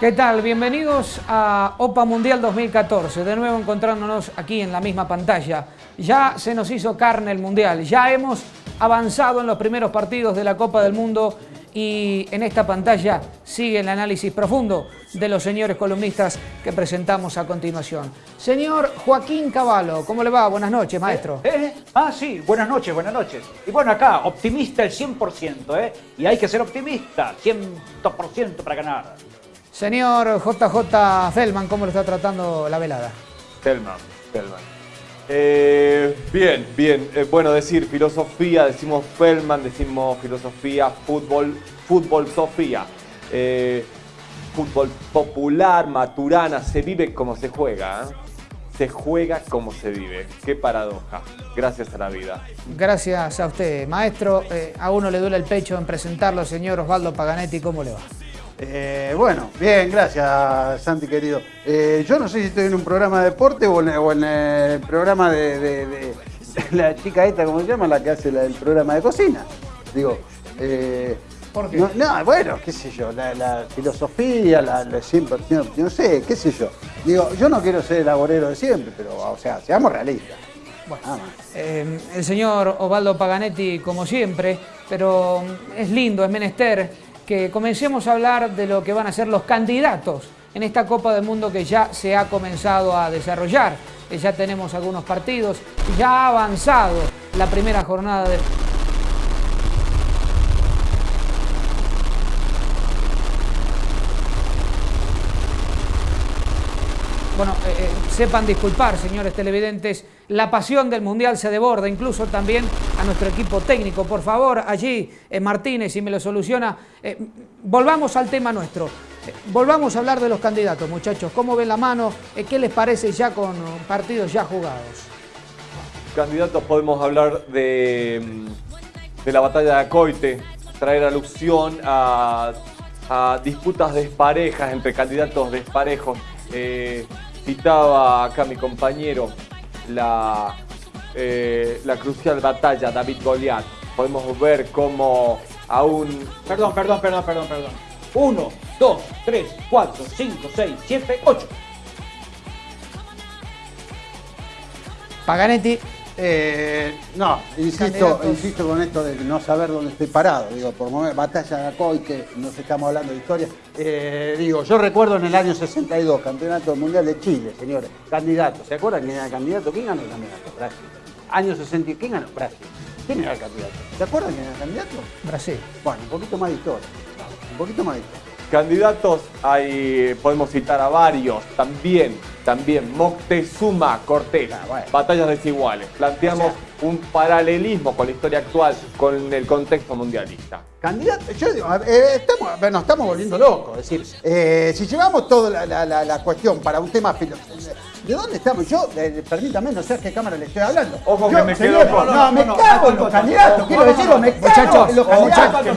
¿Qué tal? Bienvenidos a OPA Mundial 2014, de nuevo encontrándonos aquí en la misma pantalla. Ya se nos hizo carne el Mundial, ya hemos avanzado en los primeros partidos de la Copa del Mundo y en esta pantalla sigue el análisis profundo de los señores columnistas que presentamos a continuación. Señor Joaquín Cavallo, ¿cómo le va? Buenas noches, maestro. ¿Eh? Ah, sí, buenas noches, buenas noches. Y bueno, acá, optimista el 100%, ¿eh? Y hay que ser optimista, 100% para ganar. Señor JJ Feldman, ¿cómo lo está tratando la velada? Telman, Telman. Eh, bien, bien. Eh, bueno, decir filosofía, decimos Feldman, decimos filosofía, fútbol, fútbol Sofía. Eh, fútbol popular, maturana, se vive como se juega. ¿eh? Se juega como se vive. Qué paradoja. Gracias a la vida. Gracias a usted, maestro. A uno le duele el pecho en presentarlo, señor Osvaldo Paganetti, ¿cómo le va? Eh, bueno, bien, gracias Santi querido. Eh, yo no sé si estoy en un programa de deporte o en, o en el programa de, de- de- de la chica esta, ¿cómo se llama? La que hace la- el programa de cocina. Digo, eh, ¿Por qué? No, no, bueno, qué sé yo, la, la filosofía, la, la siempre, no sé, qué sé yo. Digo, yo no quiero ser el agorero de siempre, pero, o sea, seamos realistas. Bueno, eh, el señor Osvaldo Paganetti, como siempre, pero es lindo, es menester que comencemos a hablar de lo que van a ser los candidatos en esta Copa del Mundo que ya se ha comenzado a desarrollar. Ya tenemos algunos partidos, ya ha avanzado la primera jornada de, Bueno, eh, eh, sepan disculpar, señores televidentes, la pasión del Mundial se desborda, incluso también a nuestro equipo técnico. Por favor, allí, eh, Martínez, si me lo soluciona, volvamos al tema nuestro. Volvamos a hablar de los candidatos, muchachos. ¿Cómo ven la mano? ¿Qué les parece ya con partidos ya jugados? Candidatos podemos hablar de, de la batalla de Acoite, traer alusión a, a disputas desparejas entre candidatos desparejos. Eh, citaba acá mi compañero la, eh, la crucial batalla David Goliat. Podemos ver cómo aún Perdón, perdón, perdón, perdón, perdón. 1, 2, 3, 4, 5, 6, 7, 8. Paganetti, Eh, no, insisto, insisto con esto de no saber dónde estoy parado. Digo, por mover batalla de Acoy, que nos estamos hablando de historia. Eh, digo, yo recuerdo en el año 62, Campeonato Mundial de Chile, señores, candidato. ¿Se acuerdan quién era el candidato? ¿Quién ganó el candidato? Brasil. Año 60, ¿quién ganó? Brasil. ¿Quién era el candidato? ¿Se acuerdan quién era el candidato? Brasil. Bueno, un poquito más de historia. Un poquito más de historia. Candidatos hay, podemos citar a varios, también, también Moctezuma Cortés, Ah, bueno. batallas desiguales. Planteamos O un paralelismo con la historia actual, con el contexto mundialista. Candidato, yo digo, eh, estamos, nos estamos volviendo locos. Es decir, eh, si llevamos toda la, la- la- la cuestión para un tema filosófico, ¿de dónde estamos? Yo, eh, permítame, no sé a qué cámara le estoy hablando. Ojo Yo, que me señor, quedo corto. No, me No, no, cago no, en los no, candidatos, no, quiero no, decirlo, no, me cago Muchachos, en los candidatos. muchachos,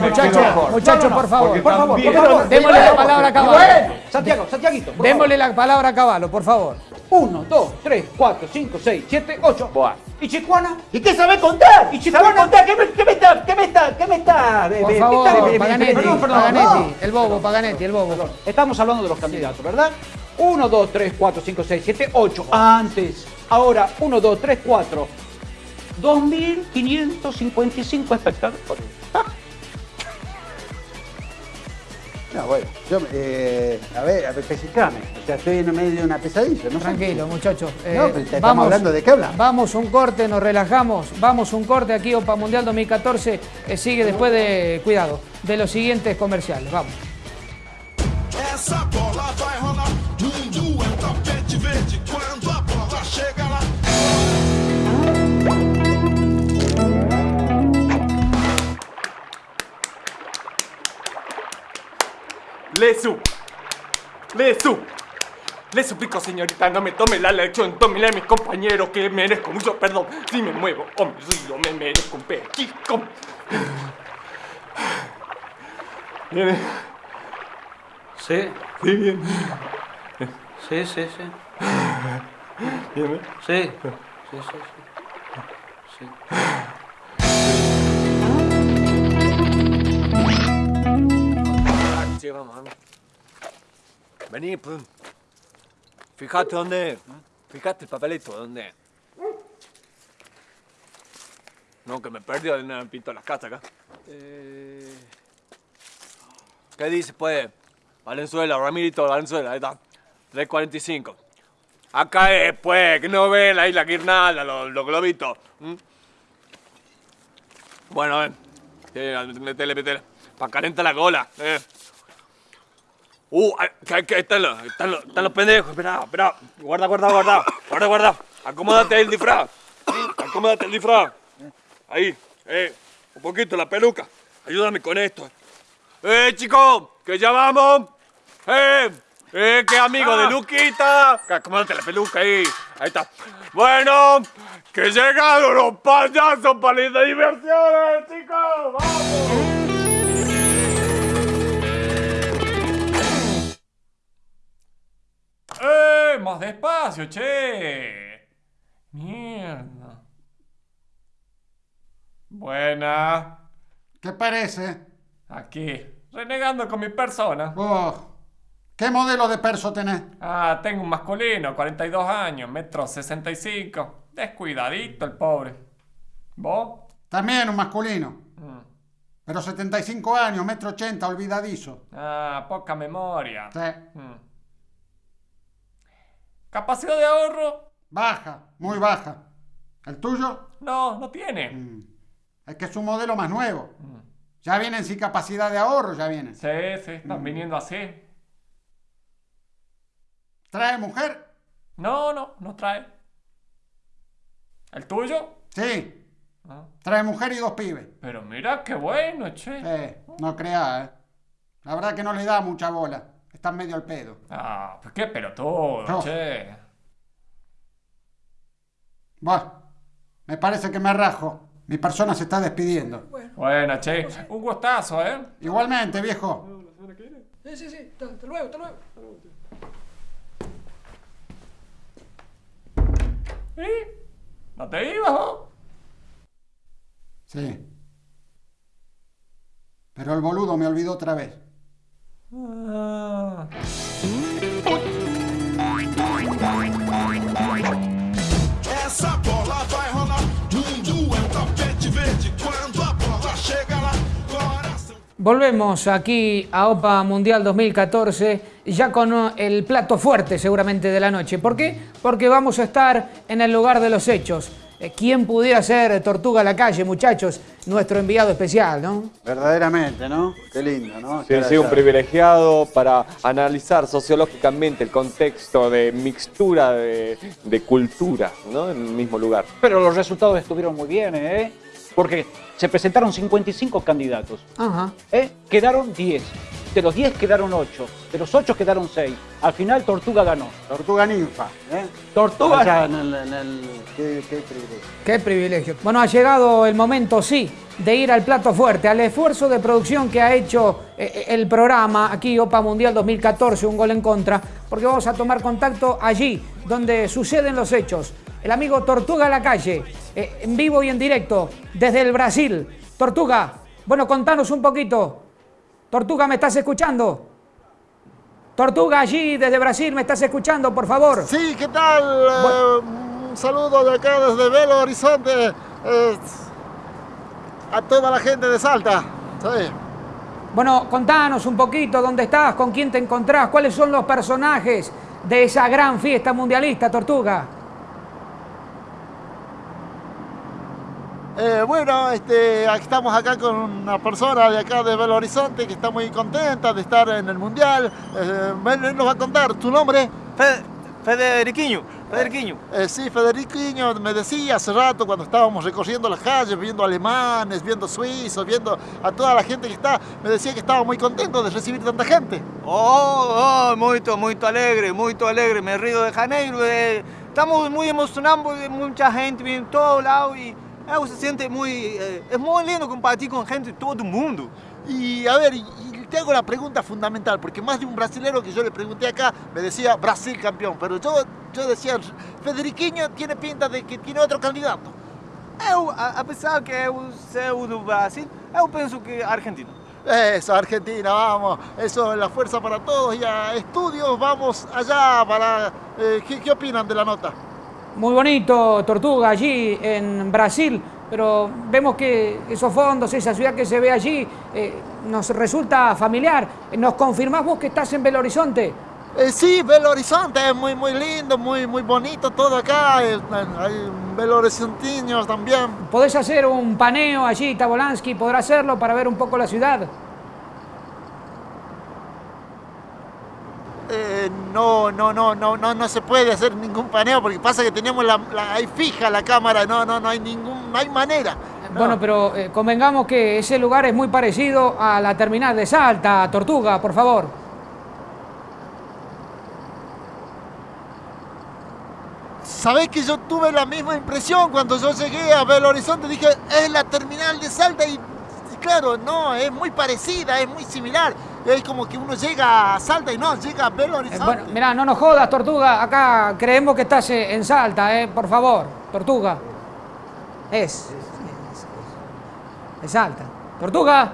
muchachos, No, no, por favor. Por favor, por favor, Démosle la bueno, palabra a Caballo. bueno, Santiago, Santiaguito. por Démosle la palabra a Caballo, por favor. 1, 2, 3, 4, 5, 6, 7, 8. Buah. ¿Y Chicuana? ¿Y qué sabe contar? ¿Y Chicuana? ¿Sabe contar? ¿Qué me, qué me está? ¿Qué me está? ¿Qué me está? Por favor, me está- me- me- Paganetti, perdón, perdón, Paganetti, no. el bobo, Paganetti, el bobo. Perdón, Estamos hablando de los candidatos, ¿verdad? 1, 2, 3, 4, 5, 6, 7, 8. Antes. Ahora, 1, 2, 3, 4. 2.555 espectadores. No, bueno, yo, eh, a ver, a ver, pesicame. O sea, estoy en medio de una pesadilla, ¿no? Tranquilo, muchachos. Eh, No, pero te estamos hablando de qué hablamos. Vamos un corte, nos relajamos. Vamos un corte aquí, OPA Mundial 2014. eh, sigue después de, cuidado, de los siguientes comerciales. Vamos. Le su. Le su. Le suplico, señorita, no me tome la lección, tómela a mis compañeros, que merezco mucho perdón. Si me muevo o me río, me merezco un pellizco. Viene. Sí. Sí, bien. Sí, sí, sí. Bien, ¿eh? Sí. Sí, sí, sí. Sí. Vení, pues. Fíjate dónde. Fíjate el papelito, ¿dónde? No, que me perdí en el pinto de las casas acá. Eh... ¿Qué dice, pues? Valenzuela, Ramirito, Valenzuela, ahí está. 345. Acá es, pues, que no ahí la guirnalda, los, los globitos. ¿m? Bueno, ven. Sí, metele, metele. Pa' calentar la cola, eh. Uh, que, que están, los, están, los, están los pendejos. Espera, espera. Guarda, guarda, guarda. Guarda, guarda. Acomódate el disfraz. Acomódate el disfraz. Ahí, eh. Un poquito la peluca. Ayúdame con esto. ¡Eh, chicos! ¡Que ya vamos! ¡Eh! ¡Eh, qué amigo de Luquita! Acomódate la peluca ahí. Ahí está. Bueno, que llegaron los payasos para las diversiones, chicos. ¡Vamos! ¡Eh! ¡Más despacio, che! Mierda. Buena. ¿Qué parece? Aquí, renegando con mi persona. Vos, ¿qué modelo de perso tenés? Ah, tengo un masculino, 42 años, metro 65. Descuidadito el pobre. ¿Vos? También un masculino. Mm. Pero 75 años, metro 80, olvidadizo. Ah, poca memoria. Sí. Mm. ¿Capacidad de ahorro? Baja, muy baja. ¿El tuyo? No, no tiene. Mm. Es que es un modelo más nuevo. Ya vienen sin capacidad de ahorro, ya vienen. Sí, sí, están viniendo así. ¿Trae mujer? No, no, no trae. ¿El tuyo? Sí. Ah. Trae mujer y dos pibes. Pero mira qué bueno, che. Eh, no creas, ¿eh? La verdad que no le da mucha bola. Están medio al pedo. Ah, pues qué pelotudo, No. che. Bueno, me parece que me rajo. Mi persona se está despidiendo. Bueno, che, un gustazo, ¿eh? Igualmente, viejo. Sí, sí, sí. Hasta luego, hasta luego. ¿Y? ¿No te ibas, vos? Sí. Pero el boludo me olvidó otra vez. Volvemos aquí a OPA Mundial 2014 ya con uh, el plato fuerte seguramente de la noche. ¿Por qué? Porque vamos a estar en el lugar de los hechos. Eh, ¿Quién pudiera ser Tortuga a la calle, muchachos? Nuestro enviado especial, ¿no? Verdaderamente, ¿no? Qué lindo, ¿no? Sí, sí, un privilegiado para analizar sociológicamente el contexto de mixtura de, de cultura, ¿no? En el mismo lugar. Pero los resultados estuvieron muy bien, ¿eh? Porque se presentaron 55 candidatos. Ajá. ¿eh? Quedaron 10. De los 10 quedaron 8. De los 8 quedaron 6. Al final Tortuga ganó. Tortuga ninfa, ¿eh? Tortuga. Allá en el... En el qué, qué privilegio. Qué privilegio. Bueno, ha llegado el momento, sí, de ir al plato fuerte, al esfuerzo de producción que ha hecho eh, el programa aquí, OPA Mundial 2014, un gol en contra, porque vamos a tomar contacto allí, donde suceden los hechos. El amigo Tortuga a la calle, eh, en vivo y en directo, desde el Brasil. Tortuga, bueno, contanos un poquito. Tortuga, ¿me estás escuchando? Tortuga, allí, desde Brasil, ¿me estás escuchando, por favor? Sí, ¿qué tal? Eh, un saludo de acá desde Belo Horizonte eh, a toda la gente de Salta. Sí. Bueno, contanos un poquito dónde estás, con quién te encontrás, cuáles son los personajes de esa gran fiesta mundialista, Tortuga. Eh, bueno, este, estamos acá con una persona de acá de Belo Horizonte que está muy contenta de estar en el Mundial. Eh, él nos va a contar tu nombre. Federiquiño, Federiquiño. Eh, sí, Federiquiño me decía hace rato cuando estábamos recorriendo las calles, viendo alemanes, viendo suizos, viendo a toda la gente que está, me decía que estaba muy contento de recibir tanta gente. Oh, oh, muito, muito alegre, muito alegre. Me Río de Janeiro. eh, estamos muy emocionados mucha gente viene de todo lado y eh, se siente muy... eh, es muy lindo compartir con gente de todo el mundo. Y a ver, y- te hago la pregunta fundamental, porque más de un brasilero que yo le pregunté acá me decía Brasil campeón, pero yo, yo decía, Federiquinho tiene pinta de que tiene otro candidato. Eu, a- apesar que eu sou do Brasil, eu penso que Argentina. Eso, Argentina, vamos. Eso es la fuerza para todos y a estudios vamos allá para... eh, ¿qué, qué opinan de la nota? Muy bonito, Tortuga, allí en Brasil, pero vemos que esos fondos, esa ciudad que se ve allí, eh, nos resulta familiar. ¿Nos confirmás vos que estás en Belo Horizonte? Eh, sí, Belo Horizonte es muy, muy lindo, muy, muy bonito todo acá. eh, hay Belo Horizontinos también. ¿Podés hacer un paneo allí, Tabolansky? ¿Podrá hacerlo para ver un poco la ciudad? Eh, no, no, no, no, no, no se puede hacer ningún paneo porque pasa que tenemos la, la- ahí fija la cámara, no, no, no hay ningún, no hay manera. No. Bueno, pero eh, convengamos que ese lugar es muy parecido a la terminal de Salta, Tortuga, por favor. Sabés que yo tuve la misma impresión cuando yo llegué a Belo Horizonte, dije, es la terminal de Salta y, y claro, no, es muy parecida, es muy similar. Es como que uno llega a Salta y no, llega a Belo Eh, Horizonte. bueno, mirá, no nos jodas, Tortuga. Acá creemos que estás eh, en Salta, eh, por favor. Tortuga. Es. Es, es Salta. Tortuga.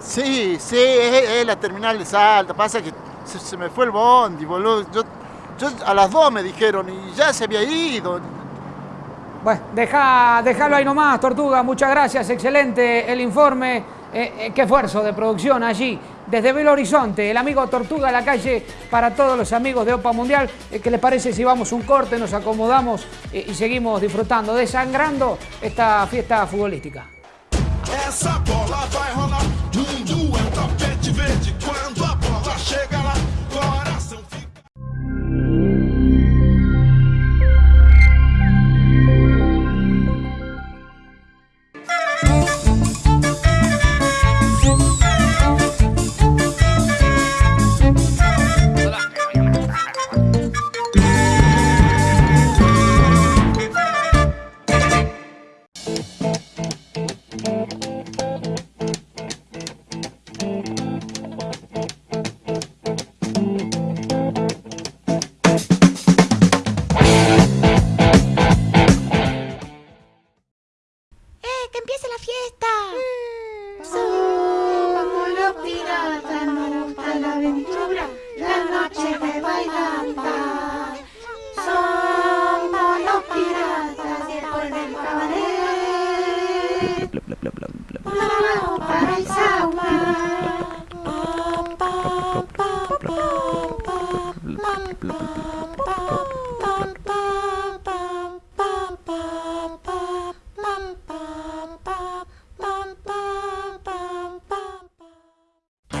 Sí, sí, es, es la terminal de Salta. Pasa que se, se me fue el bondi, boludo. Yo, yo a las dos me dijeron y ya se había ido. Bueno, deja, déjalo ahí nomás, Tortuga. Muchas gracias. Excelente el informe. Eh, eh, qué esfuerzo de producción allí. Desde Belo Horizonte, el amigo Tortuga a la calle para todos los amigos de Opa Mundial. Eh, ¿Qué les parece si vamos un corte, nos acomodamos y seguimos disfrutando, desangrando esta fiesta futbolística?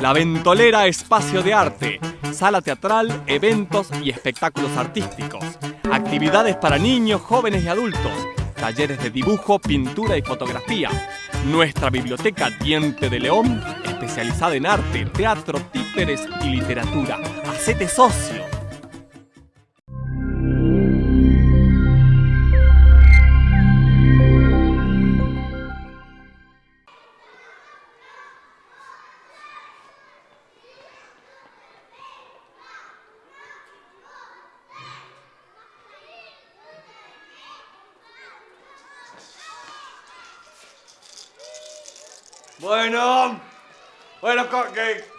La Ventolera Espacio de Arte, sala teatral, eventos y espectáculos artísticos, actividades para niños, jóvenes y adultos, talleres de dibujo, pintura y fotografía. Nuestra biblioteca Diente de León, especializada en arte, teatro, títeres y literatura. Hacete socio. Bueno,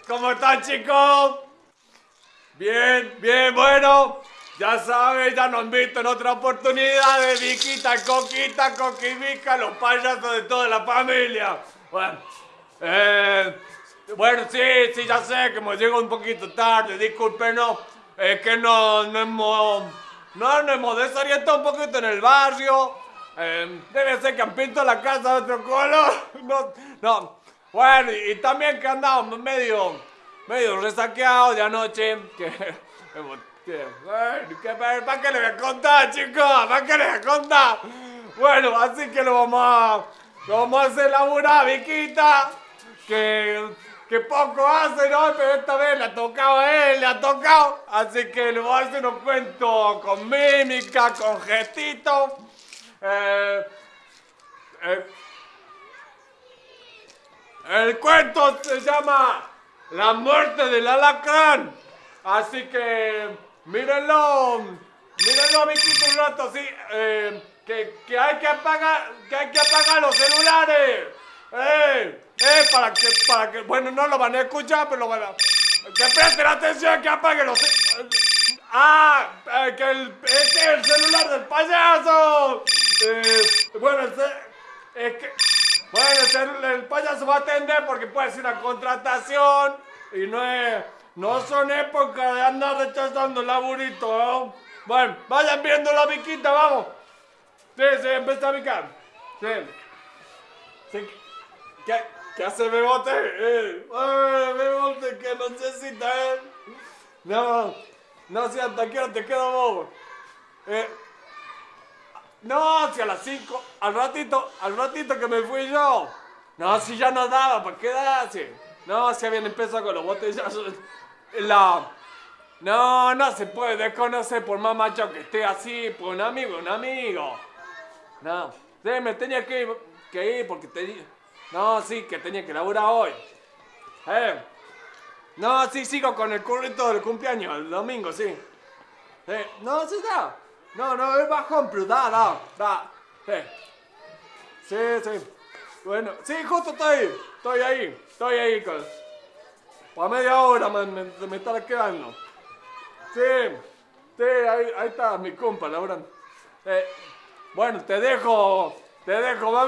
¿cómo están chicos? Bien, bien, bueno, ya saben, ya nos han visto en otra oportunidad de Viquita, Coquita, Coquivica, los payasos de toda la familia. Bueno, eh, bueno, sí, sí, ya sé que me llego un poquito tarde, discúlpenos, es que no, no hemos, no nos hemos desorientado un poquito en el barrio. Eh, debe ser que han pintado la casa de otro color. No, no. Bueno, y, también que andamos medio, medio resaqueados de anoche. Que, que- ¿Para qué le voy a contar, chicos? ¿Para qué le voy a contar? Bueno, así que lo vamos a, lo vamos a hacer laburar, Viquita. Que, que poco hace, ¿no? Pero esta vez le ha tocado a él, le ha tocado. Así que le voy a hacer unos cuentos con mímica, con gestitos. Eh, eh, el cuento se llama La muerte del alacrán. Así que mírenlo, mírenlo, amiguito, un rato, sí. eh, que, que hay que apagar, que hay que apagar los celulares. Eh, eh, para que, para que, bueno, no lo van a escuchar, pero van a, que presten atención, que apaguen los ce- Ah, eh, que el, es que el celular del payaso. Eh, bueno, ce- es que, bueno, el, payaso va a atender porque puede ser una contratación y no es, no son épocas de andar rechazando el laburito, ¿no? Bueno, vayan viendo la viquita, vamos. Sí, sí, empieza a picar. Sí. Sí. ¿Qué, qué hace Bebote? Eh, ay, Bebote, que necesita él. No, no, si hasta hora te queda vos. Eh, no, si a las 5, al ratito, al ratito que me fui yo. No, si ya no daba, ¿para quedarse? No, si habían empezado con los botellazos. La... No, no se puede desconocer por más macho que esté así, por un amigo, un amigo. No, sí, me tenía que ir, que ir porque tenía... No, sí, que tenía que laburar hoy. Eh. No, sí, sigo con el currito del cumpleaños, el domingo, sí. Sí. No, sí, da. No, no, es bajón, pero da, da, da. Sí. Sí, sí. Bueno, sí, justo estoy, estoy ahí, estoy ahí. Con... Por media hora me, me, me estará quedando. Sí, sí, ahí, ahí está mi compa, laburando. Eh, bueno, te dejo, te dejo.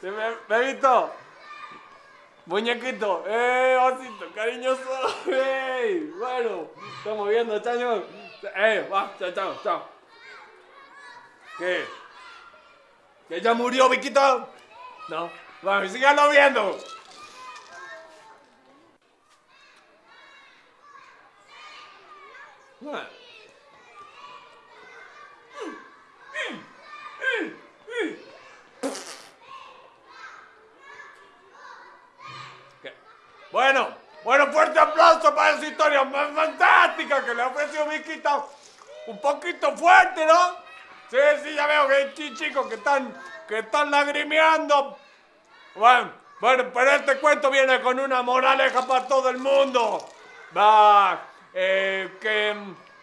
Te be- Bebito. Muñequito, eh, osito, cariñoso. Ey, bueno, estamos viendo, chaño. Eh, va, chao, chao, chao. ¿Qué? ¿Que ya murió, Viquito? No. Vamos, síganlo viendo. Bueno. Bueno, fuerte aplauso para esa historia más fantástica que le ofreció Viquita. Un poquito fuerte, ¿no? Sí, sí, ya veo que hay chi- chicos que están, que están lagrimeando. Bueno, bueno, pero este cuento viene con una moraleja para todo el mundo. Va, eh, que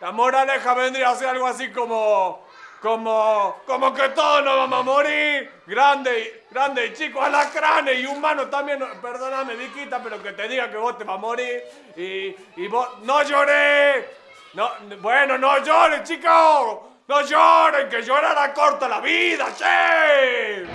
la moraleja vendría a ser algo así como, como, como que todos nos vamos a morir. Grande, grande y chico, alacranes y humanos también. Perdóname, Viquita, pero que te diga que vos te vas a morir. Y, y vos, no lloré. No, bueno, no lloren, chicos. No lloren, que llorar acorta la vida, che.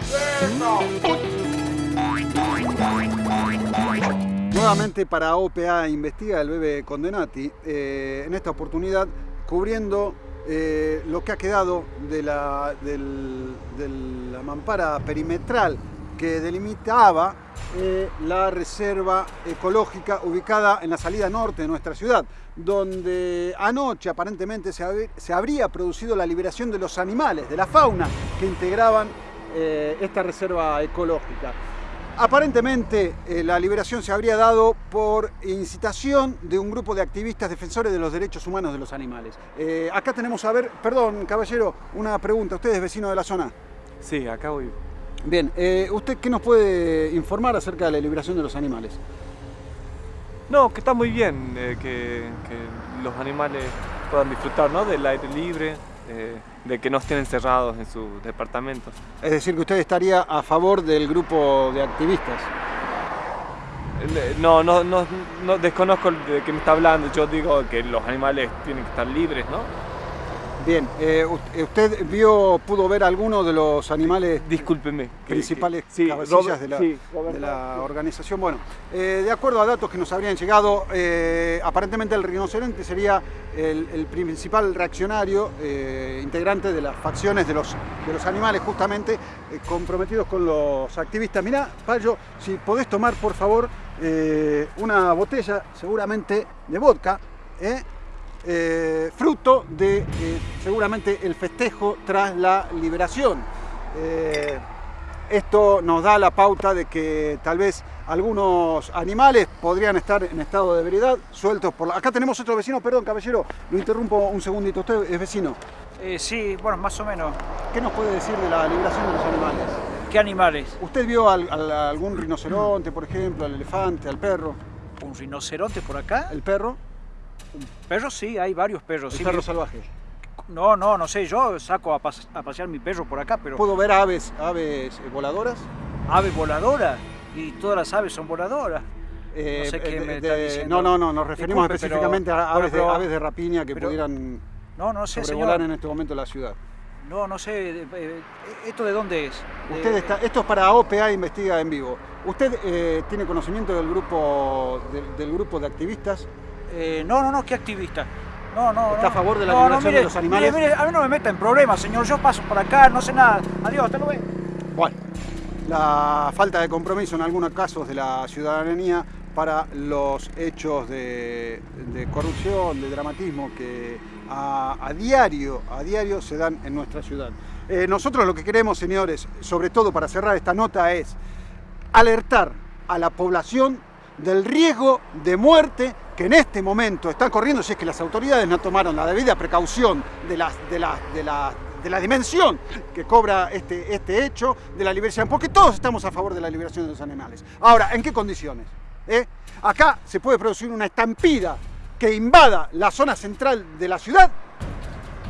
Nuevamente para OPA Investiga el bebé Condenati, eh, en esta oportunidad cubriendo eh, lo que ha quedado de la, del- de la mampara perimetral que delimitaba eh, la reserva ecológica ubicada en la salida norte de nuestra ciudad, donde anoche aparentemente se, hab- se habría producido la liberación de los animales, de la fauna que integraban eh, esta reserva ecológica. Aparentemente eh, la liberación se habría dado por incitación de un grupo de activistas defensores de los derechos humanos de los animales. Eh, acá tenemos a ver, perdón caballero, una pregunta, ¿usted es vecino de la zona? Sí, acá voy. Bien, ¿usted qué nos puede informar acerca de la liberación de los animales? No, que está muy bien eh, que, que los animales puedan disfrutar ¿no? del aire libre, eh, de que no estén encerrados en sus departamentos. Es decir, que usted estaría a favor del grupo de activistas. Eh, No, no, no, no desconozco de qué me está hablando. Yo digo que los animales tienen que estar libres, ¿no? Bien, eh, u- ¿usted vio, pudo ver alguno de los animales Discúlpeme. principales que- sí, cabecillas Robert- de, la, sí, de la organización? Bueno, eh, de acuerdo a datos que nos habrían llegado, eh, aparentemente el rinoceronte sería el, el principal reaccionario, eh, integrante de las facciones de los, de los animales, justamente eh, comprometidos con los activistas. Mirá, Payo, si podés tomar, por favor, eh, una botella, seguramente de vodka, ¿eh? Eh, fruto de eh, seguramente el festejo tras la liberación. Eh, esto nos da la pauta de que tal vez algunos animales podrían estar en estado de ebriedad, sueltos por la... Acá tenemos otro vecino, perdón caballero, lo interrumpo un segundito, usted es vecino. Eh, sí, bueno, más o menos. ¿Qué nos puede decir de la liberación de los animales? ¿Qué animales? ¿Usted vio al- al- algún rinoceronte, por ejemplo, al elefante, al perro? ¿Un rinoceronte por acá? ¿El perro? Perros sí, hay varios perros. ¿El sí, perro mi- salvaje? No, no, no sé, yo saco a, pas- a pasear mi perro por acá, pero... ¿Puedo ver aves, aves eh, voladoras? ¿Ave voladora? Y todas las aves son voladoras. Eh, no sé qué eh, me está diciendo. No, no, no, nos referimos Disculpe, pero- específicamente a aves, de, aves de rapiña que pero- pudieran No, no sé, sobrevolar señor. en este momento la ciudad. No, no sé. eh, eh, ¿Esto de dónde es? Usted está, esto es para OPA Investiga en Vivo. ¿Usted eh, tiene conocimiento del grupo, del, del grupo de activistas? Eh, no, no, no, ¿qué activista? No, no, ¿Está no. a favor de la No, no, liberación mire, de los animales? Mire, mire, a mí no me meta en problemas, señor. Yo paso por acá, no sé nada. Adiós, hasta luego. Bueno, la falta de compromiso en algunos casos de la ciudadanía para los hechos de, de corrupción, de dramatismo que a, a diario, a diario se dan en nuestra ciudad. Eh, nosotros lo que queremos, señores, sobre todo para cerrar esta nota, es alertar a la población del riesgo de muerte que en este momento están corriendo si es que las autoridades no tomaron la debida precaución de la, de de de la dimensión que cobra este, este hecho de la liberación, porque todos estamos a favor de la liberación de los animales. Ahora, ¿en qué condiciones? ¿Eh? Acá se puede producir una estampida que invada la zona central de la ciudad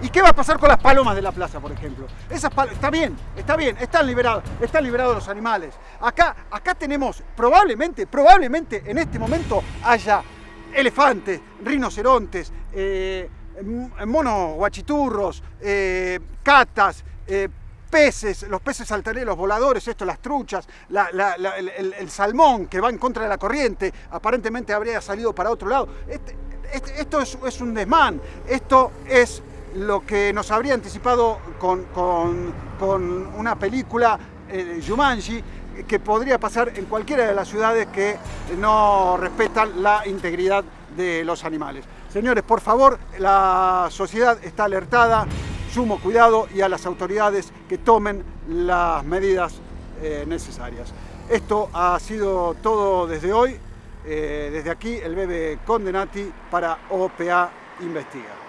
¿Y qué va a pasar con las palomas de la plaza, por ejemplo? Esas está bien, está bien, están liberados, están liberados los animales. Acá, acá tenemos, probablemente, probablemente en este momento haya elefantes, rinocerontes, eh, monos guachiturros, eh, catas, eh, peces, los peces altaneros voladores, esto, las truchas, el, salmón que va en contra de la corriente, aparentemente habría salido para otro lado. Este- este- esto es, un desmán, esto es lo que nos habría anticipado con, con- con una película, eh, Jumanji, que podría pasar en cualquiera de las ciudades que no respetan la integridad de los animales. Señores, por favor, la sociedad está alertada, sumo cuidado y a las autoridades que tomen las medidas eh, necesarias. Esto ha sido todo desde hoy. Eh, desde aquí, el bebé Condenati para OPA Investiga.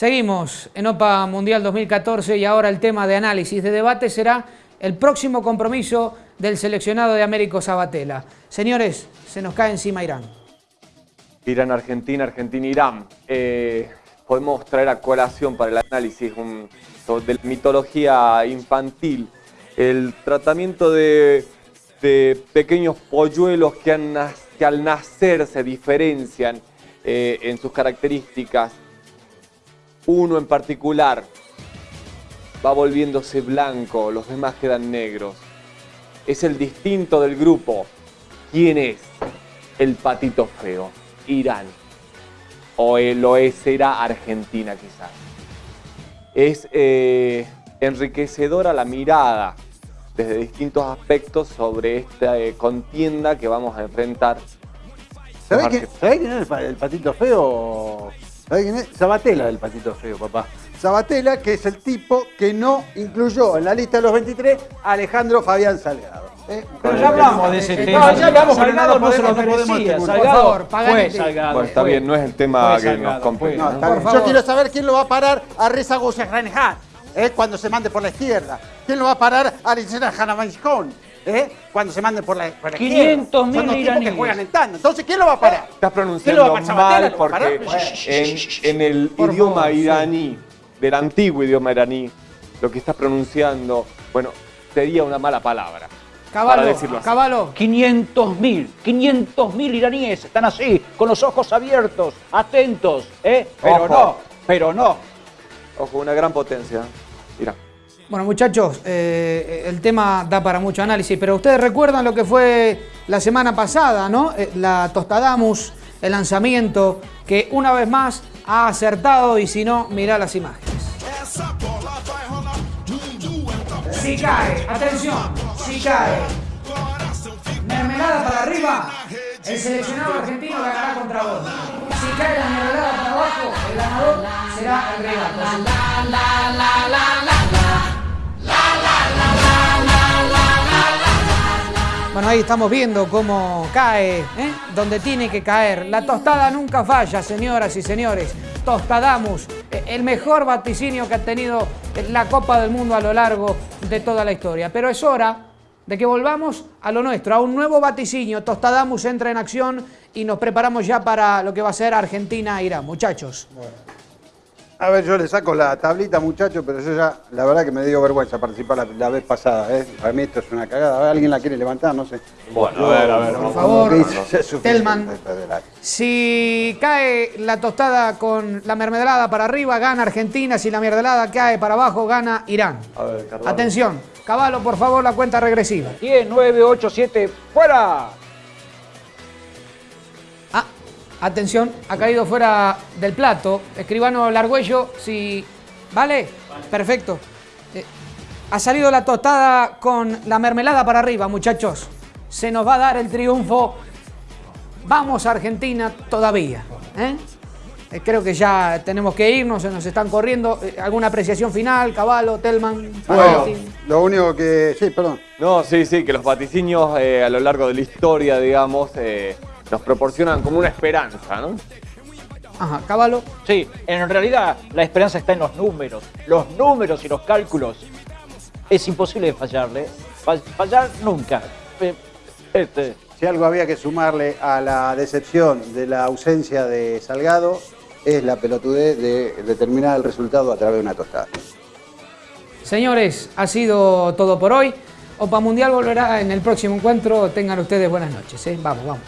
Seguimos en OPA Mundial 2014 y ahora el tema de análisis, de debate será el próximo compromiso del seleccionado de Américo Sabatella. Señores, se nos cae encima Irán. Irán, Argentina, Argentina, Irán. Eh, podemos traer a colación para el análisis de la mitología infantil, el tratamiento de, pequeños polluelos que al nacer se diferencian eh, en sus características. Uno en particular va volviéndose blanco, los demás quedan negros. Es el distinto del grupo. ¿Quién es? El patito feo. Irán. O lo es, será Argentina quizás. Es eh, enriquecedora la mirada desde distintos aspectos sobre esta eh, contienda que vamos a enfrentar. ¿Sabés quién, sabés quién es el patito feo? ¿Sabés quién es? Sabatella el patito feo, papá. Sabatella, que es el tipo que no incluyó en la lista de los 23 a Alejandro Fabián Salgado. ¿eh? Pero ya hablamos de ese No, tema. ya hablamos, Salgado no, no se lo no merecía. Salgado Por favor, fue. Salgado. Bueno, está fue. bien, no es el tema Fue que Salgado, nos compete. No, bien. Yo quiero saber quién lo va a parar a Reza Guzmán ¿eh? cuando se mande por la izquierda. ¿Quién lo va a parar a Licena Hanamaishkon? ¿Eh? Cuando se mande por la, por la 500.000 izquierda. Son los tipos que iraníes. juegan en tanda. Entonces, ¿quién lo va a parar? Estás ¿Quién lo va pronunciando mal lo va a parar? porque en, en el Por idioma favor, sí. iraní, del antiguo idioma iraní, lo que estás pronunciando, bueno, sería una mala palabra. para Caballo, decirlo así. Caballo. 500.000, 500.000 iraníes están así, con los ojos abiertos, atentos, ¿eh? Pero Ojo. no, pero no. Ojo, una gran potencia. Irán. Bueno, muchachos, eh, el tema da para mucho análisis, pero ustedes recuerdan lo que fue la semana pasada, ¿no? Eh, La Tostadamus, el lanzamiento, que una vez más ha acertado y si no, mirá las imágenes. Si cae, atención, si cae. Mermelada para arriba, el seleccionado argentino ganará contra vos. Si cae la mermelada para abajo, el ganador será el rival. Bueno, ahí estamos viendo cómo cae, ¿eh? donde tiene que caer. La tostada nunca falla, señoras y señores. Tostadamus, eh, el mejor vaticinio que ha tenido la Copa del Mundo a lo largo de toda la historia. Pero es hora de que volvamos a lo nuestro, a un nuevo vaticinio. Tostadamus entra en acción y nos preparamos ya para lo que va a ser Argentina-Irán. Muchachos. A ver, yo le saco la tablita, muchachos, pero yo ya, la verdad que me dio vergüenza participar la, la vez pasada, ¿eh? Para mí esto es una cagada. A ver, ¿alguien la quiere levantar? No sé. Bueno, a ver, a ver. Por favor, Telman. Si cae la tostada con la mermelada para arriba, gana Argentina. Si la mermelada cae para abajo, gana Irán. A ver. Atención, Caballo, por favor, la cuenta regresiva. 10, 9, 8, 7, ¡fuera! Atención, ha caído fuera del plato. Escribano Largüello, si... ¿Vale? Perfecto. Eh, ha salido la tostada con la mermelada para arriba, muchachos. Se nos va a dar el triunfo. Vamos a Argentina todavía. ¿eh? Eh, Creo que ya tenemos que irnos, se nos están corriendo. Eh, ¿Alguna apreciación final? Caballo, Telman. Bueno, lo único que... Sí, perdón. No, sí, sí, que los vaticinios eh, a lo largo de la historia, digamos, eh, nos proporcionan como una esperanza, ¿no? Ajá, Caballo. Sí, en realidad la esperanza está en los números. Los números y los cálculos. Es imposible fallarle. Fall- Fallar nunca. Eh, Este, Si algo había que sumarle a la decepción de la ausencia de Salgado, es la pelotudez de determinar el resultado a través de una tostada. Señores, ha sido todo por hoy. Opa Mundial volverá en el próximo encuentro. Tengan ustedes buenas noches. ¿eh? Vamos, vamos.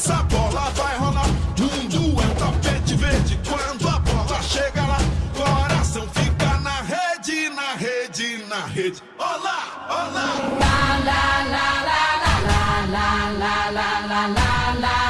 essa bola vai rolar. Mundo é tapete verde quando a bola chega lá. Coração fica na rede, na rede, na rede. Olá, olá. Lá, lá, lá, lá, lá, lá, lá, lá, lá, lá, lá.